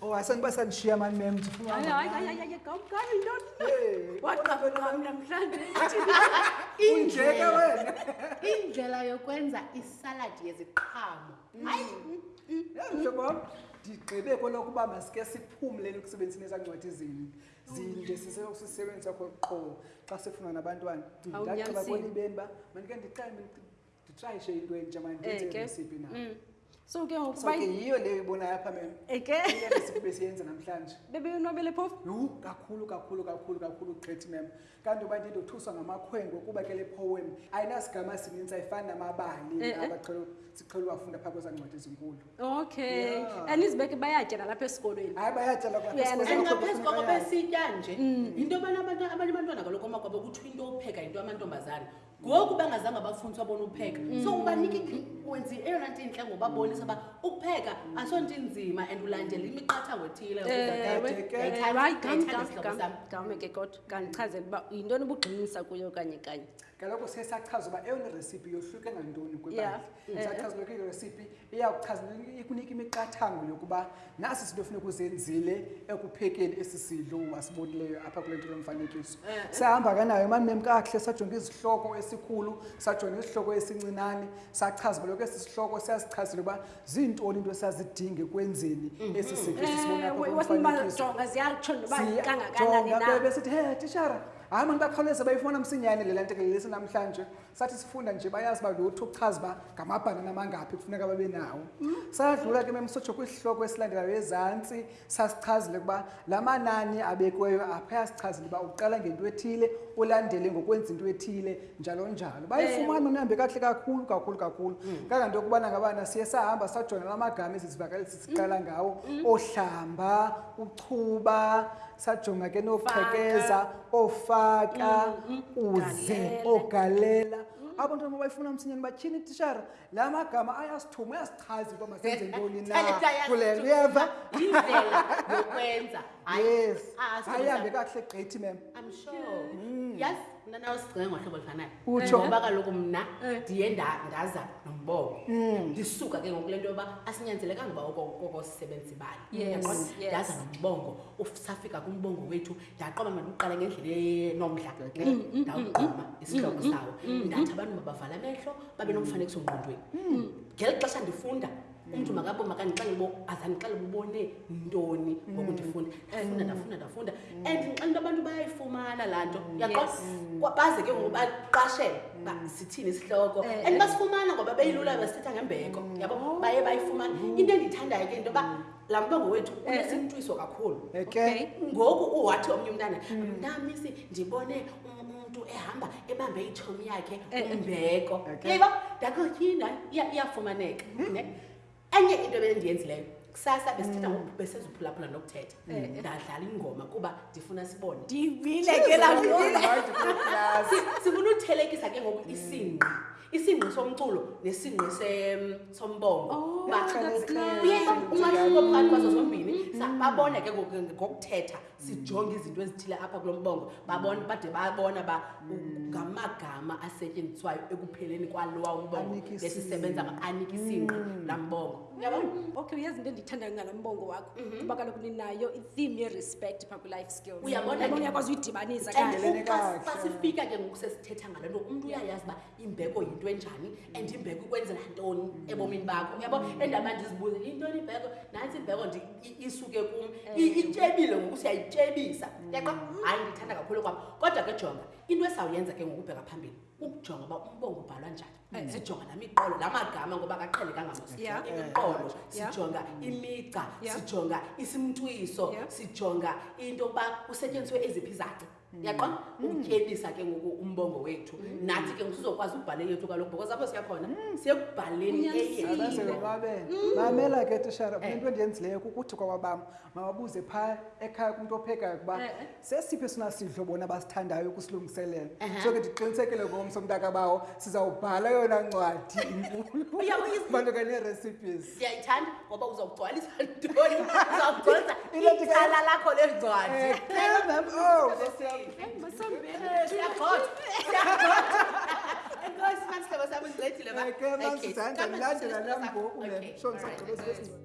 Oh, asangiba sandishiya mani mem ndifuna hayi hayi hayi hayi kamkani intoni waqaba nami namhlanje unjeke wena indlela yokwenza isaladi yeziqhamo mm. hayi mhlobo wam ndigqibe kwelokuba masike siphumleni ekusebenziseni ezaa ncwadi zini zinde sisekusisebenzisa kho qo xa sifuna nabantwana ndagqiba kwelibeni uba mandike ndiqale nditrayishe into entsha mandisiphi na mm. so ke ngokubayiyo leyo ibonayo apha memesiphi besiyenza namhlanje bebeyonwabele phofu yhu kakhulu kakhulu kakhulu kakhulu gqithi mem kanti uba ndindothuswa ngamakhwengo kuba ke le poem ayinasigama sininzi ayifani namabali eh, eh. abaqhelo siqhela uwafunda phaa kweza ncwadi ezinkulu okay and izibeke bayatya nalapha esikolweni hayi bayatya laphaaphezu kwako besitya nje mm. yinto yobana abanye abantwana kaloku omakwabo kuthiwa into opheka yinto yamantombazana ngoku bangazange bafuntswa bona ukupheka so mm. ubanike wenzi eyona nto intle ngobabonisa uba ukupheka aso nto inzima and ulandela imiqathango ethileyigame ke kodwa kandichazela uba yintoni ubugxinisa kuyo kanye kanye kaloku siye sachaza uba eyona recipe yohluke ngantoni kwibandla sachaza uba kuyile recipe iyakuchaza ikunika imiqathango yokuba nasi sinto funeka uzenzile ekuphekeni esi sidlo wasibonileyo apha kule nto lomfanekiso eh, eh. sahamba kanayo mamem kakuhle sajonga izihloko esikhulu sajonga isihloko esincinane sachaza uba lokho esi sihloko siyasichazile uba ziintoni into esazidinge kwenzeni mhm. esi sidlo sisibonaaejonga bebesithi he tishara hayi mani bakhawuleza bayifumana msinyane le lantekelelesi namhlanje sathi sifunda nje bayazi uba lutho ukuchaza uba ngamabhanana amangaphi kufuneka babe nawo sadlula ke memsotsho kwisihloko esilandelayo ezantsi sasichazile ukuba la manani abekweyo apha yasichazile uba uqala ngento ethile ulandele ngokwenza into ethile njalo njalo bayifumana unihambe kakuhle kakhulu kakhulu kakhulu mm. kanganto yokubana ngabana siye sahamba sajona la magama ezizivakalisi siqala mm. ngawo mm. ohlamba uchuba sajonga ke noqhekeza ofaka mm, mm, uze ogalela abo ntwana mabayifuna msinyane batyhini itishara la magama ayasithuma uyasichazi uba masenze ntoni na kule nto uyeva yes ayihambe kakuhle gqithi mem yazi mna nawe sigcinga ngohlobo olufanayo utsho eh. ngoba kaloku mna eh. ndiye ndaza nombobo hmm. ndisuka ke ngoku le nto yoba asinyanzelekanga uba okosisebenzi bani ndaza nombongo usafika kumbongo wethu ndaqoma mandiqala ngendlela enomdla mm, mm, mm, ndawuqoma isihloko sawo ndathi abantu mabavala amehlo babe nomfanekiso ngqondweni ngeli xesha ndifunda umntu makabo makandixele bo azandixele bubone ntoni ngoku ndifunda ndafunda ndafunda ndafunda and ndixele into abantu bayayifumana laa nto yaqoa baze ke ngoku baqashele uba sithini isihloko eh, and eh. basifumana ngoba beyilula basithetha ngembeko yabo baye bayifumana into endiyithandayo ke into yoba laa mlongo wethu Eh. unesintwiso kakhulu Okay. Okay. ngoku uwathi omnye umntana mntamisi ndibone um- umntu ehamba ebambe itshomi yakhe umbeko Eh, Okay. yeba ndakotyina iyafumaneka ne enye into ebendiyenzileyo kusasa besithetha Mm. ngoku besezuphulaphula nokuthetha Eh, ndadlala ingoma kuba ndifuna sibone Ndivile ke laa nto. Right, good class. Si- sifuna uthelekisa ke ngoku isingqi isingqi somculo nesingqi sombongo oh, umahluko phakathi kwazo zombini mm. babona ke ngokuthetha sijonge izinto ezithile apha kulo mbongo babona bade babona ba ngamagama asetyenziswayo ekupheleni kwalowa umbongo esisebenza anika isingqi mm. laa mbongo yabo okay uyazi into endiyithandayo ngala mbongo wakho mhm. kuba kaloku ninayo itheme yerespect pha kwiLife skills uyabona yabona uyakwazi uyidibanisa and Ngendelele uxa kakuhle. xa sifika ke ngoku sesithetha ngale nto umntu uyayazi uba imbeko yinto enjani and imbeko ikwenzela ntoni ebomini bakho uyabo endaba ndizibuze yintoni imbeko nantsi imbeko ndi- i- isuke kum I- ityebile ngoku siyayityebisa yaqa hayi ndithanda kakhulu kwam kodwa ke jonga into esawuyenza ke ngokubheka phambili ukujonga uba umbongo ubhalwa njani Eh, sijonga namiqolo la magama ngoba kaqhele kangama sijonga imiqolo sijonga imigca sijonga isimntwiso sijonga into yokuba kusetyenziswe eziphi izaci mm. yaqona mm. ukutyebisa ke ngoku umbongo wethu mm. nathi ke ngusizokwazi ukubhale yethu kaloku because apho siyakhona siyekubhaleni eyeyimamela ke tishara eh. into endiyenzileyo kukuthi kwawabam mababuze phaa ekhaya kumntu ophekayo ukuba eh, sesiphi esona sidlo bona basithandayo ukusilungiselela so ke ndiqinisekile ngomso mntaka bawo sizawubhala yona ncwadi inkulubantu kanee-recipes ndiyayithanda ngoba uzawugcwalisa ntoni uzawugcwalisa icala lakho lencwadi Enkosi, manje sihlobo sami ngincedile ba. Okay, kambe sithanda. Ndandela nami ngoku le. Sho ngisagqiba sibesini.